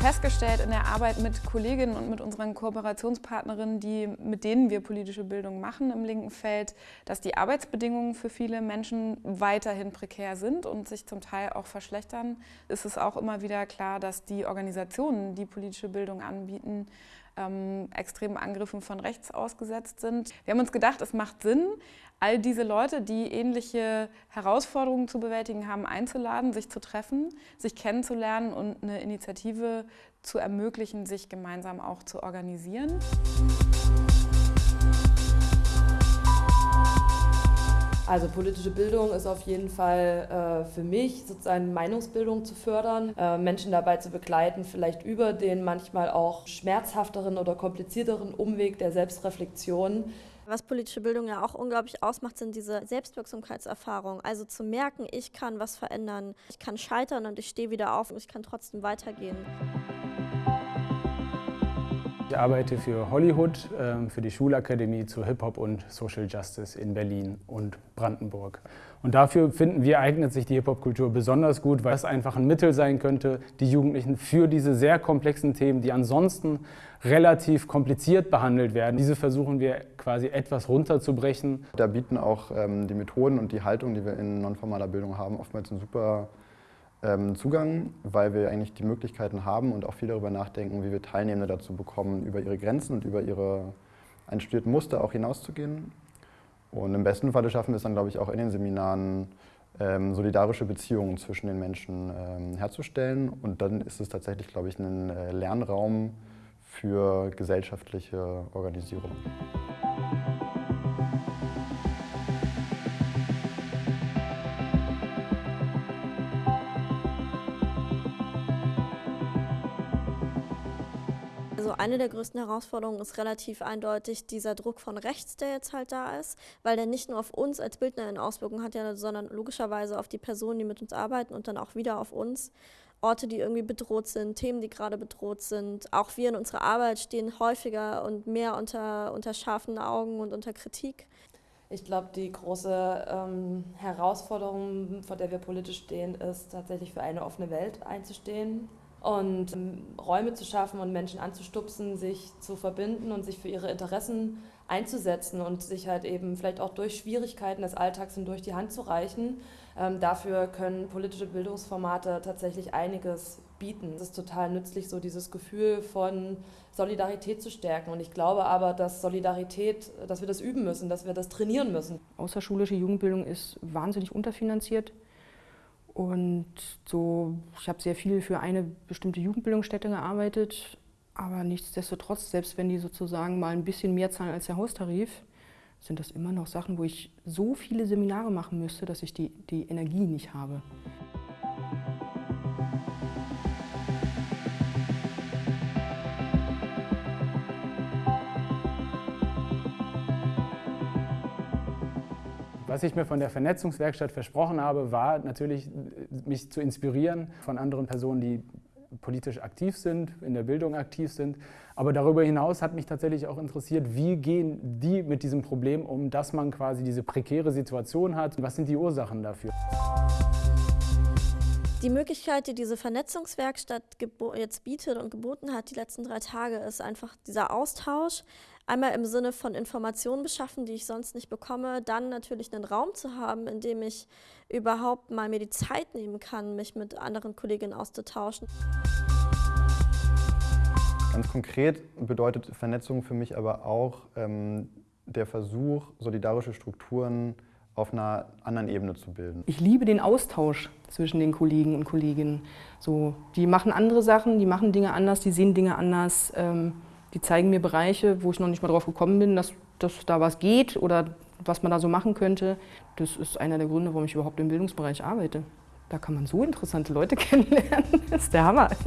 Festgestellt in der Arbeit mit Kolleginnen und mit unseren Kooperationspartnerinnen, die, mit denen wir politische Bildung machen im linken Feld, dass die Arbeitsbedingungen für viele Menschen weiterhin prekär sind und sich zum Teil auch verschlechtern. Es ist auch immer wieder klar, dass die Organisationen, die politische Bildung anbieten, ähm, extremen Angriffen von rechts ausgesetzt sind. Wir haben uns gedacht, es macht Sinn, all diese Leute, die ähnliche Herausforderungen zu bewältigen haben, einzuladen, sich zu treffen, sich kennenzulernen und eine Initiative zu ermöglichen, sich gemeinsam auch zu organisieren. Also politische Bildung ist auf jeden Fall äh, für mich sozusagen Meinungsbildung zu fördern, äh, Menschen dabei zu begleiten, vielleicht über den manchmal auch schmerzhafteren oder komplizierteren Umweg der Selbstreflexion was politische Bildung ja auch unglaublich ausmacht, sind diese Selbstwirksamkeitserfahrungen. Also zu merken, ich kann was verändern, ich kann scheitern und ich stehe wieder auf und ich kann trotzdem weitergehen. Ich arbeite für Hollywood, ähm, für die Schulakademie zu Hip-Hop und Social Justice in Berlin und Brandenburg. Und dafür finden wir, eignet sich die Hip-Hop-Kultur besonders gut, weil es einfach ein Mittel sein könnte, die Jugendlichen für diese sehr komplexen Themen, die ansonsten relativ kompliziert behandelt werden, diese versuchen wir quasi etwas runterzubrechen. Da bieten auch ähm, die Methoden und die Haltung, die wir in nonformaler Bildung haben, oftmals einen super ähm, Zugang, weil wir eigentlich die Möglichkeiten haben und auch viel darüber nachdenken, wie wir Teilnehmende dazu bekommen, über ihre Grenzen und über ihre einstudierten Muster auch hinauszugehen. Und im besten Falle schaffen wir es dann, glaube ich, auch in den Seminaren, ähm, solidarische Beziehungen zwischen den Menschen ähm, herzustellen. Und dann ist es tatsächlich, glaube ich, ein äh, Lernraum für gesellschaftliche Organisierung. Also eine der größten Herausforderungen ist relativ eindeutig dieser Druck von rechts, der jetzt halt da ist, weil der nicht nur auf uns als Bildnerin Auswirkungen hat, sondern logischerweise auf die Personen, die mit uns arbeiten und dann auch wieder auf uns. Orte, die irgendwie bedroht sind, Themen, die gerade bedroht sind. Auch wir in unserer Arbeit stehen häufiger und mehr unter, unter scharfen Augen und unter Kritik. Ich glaube, die große ähm, Herausforderung, vor der wir politisch stehen, ist tatsächlich für eine offene Welt einzustehen und ähm, Räume zu schaffen und Menschen anzustupsen, sich zu verbinden und sich für ihre Interessen einzusetzen und sich halt eben vielleicht auch durch Schwierigkeiten des Alltags hindurch die Hand zu reichen. Ähm, dafür können politische Bildungsformate tatsächlich einiges bieten. Es ist total nützlich, so dieses Gefühl von Solidarität zu stärken. Und ich glaube aber, dass Solidarität, dass wir das üben müssen, dass wir das trainieren müssen. Außerschulische Jugendbildung ist wahnsinnig unterfinanziert. Und so, ich habe sehr viel für eine bestimmte Jugendbildungsstätte gearbeitet, aber nichtsdestotrotz, selbst wenn die sozusagen mal ein bisschen mehr zahlen als der Haustarif, sind das immer noch Sachen, wo ich so viele Seminare machen müsste, dass ich die, die Energie nicht habe. Was ich mir von der Vernetzungswerkstatt versprochen habe, war natürlich, mich zu inspirieren von anderen Personen, die politisch aktiv sind, in der Bildung aktiv sind. Aber darüber hinaus hat mich tatsächlich auch interessiert, wie gehen die mit diesem Problem um, dass man quasi diese prekäre Situation hat. Was sind die Ursachen dafür? Die Möglichkeit, die diese Vernetzungswerkstatt jetzt bietet und geboten hat die letzten drei Tage, ist einfach dieser Austausch. Einmal im Sinne von Informationen beschaffen, die ich sonst nicht bekomme, dann natürlich einen Raum zu haben, in dem ich überhaupt mal mir die Zeit nehmen kann, mich mit anderen Kolleginnen auszutauschen. Ganz konkret bedeutet Vernetzung für mich aber auch ähm, der Versuch, solidarische Strukturen auf einer anderen Ebene zu bilden. Ich liebe den Austausch zwischen den Kollegen und Kolleginnen. So, die machen andere Sachen, die machen Dinge anders, die sehen Dinge anders. Ähm, die zeigen mir Bereiche, wo ich noch nicht mal drauf gekommen bin, dass, dass da was geht oder was man da so machen könnte. Das ist einer der Gründe, warum ich überhaupt im Bildungsbereich arbeite. Da kann man so interessante Leute kennenlernen. Das ist der Hammer.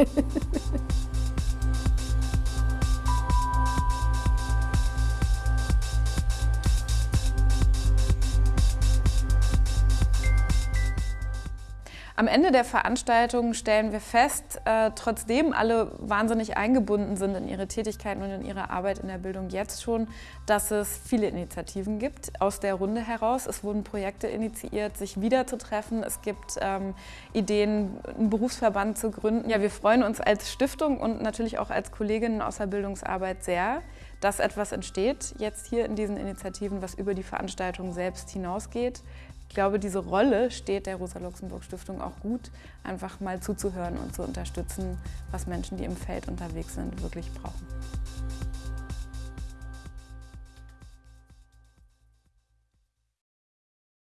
Am Ende der Veranstaltung stellen wir fest, äh, trotzdem alle wahnsinnig eingebunden sind in ihre Tätigkeiten und in ihre Arbeit in der Bildung jetzt schon, dass es viele Initiativen gibt aus der Runde heraus. Es wurden Projekte initiiert, sich wiederzutreffen. Es gibt ähm, Ideen, einen Berufsverband zu gründen. Ja, wir freuen uns als Stiftung und natürlich auch als Kolleginnen aus der Bildungsarbeit sehr, dass etwas entsteht, jetzt hier in diesen Initiativen, was über die Veranstaltung selbst hinausgeht. Ich glaube, diese Rolle steht der Rosa-Luxemburg-Stiftung auch gut, einfach mal zuzuhören und zu unterstützen, was Menschen, die im Feld unterwegs sind, wirklich brauchen.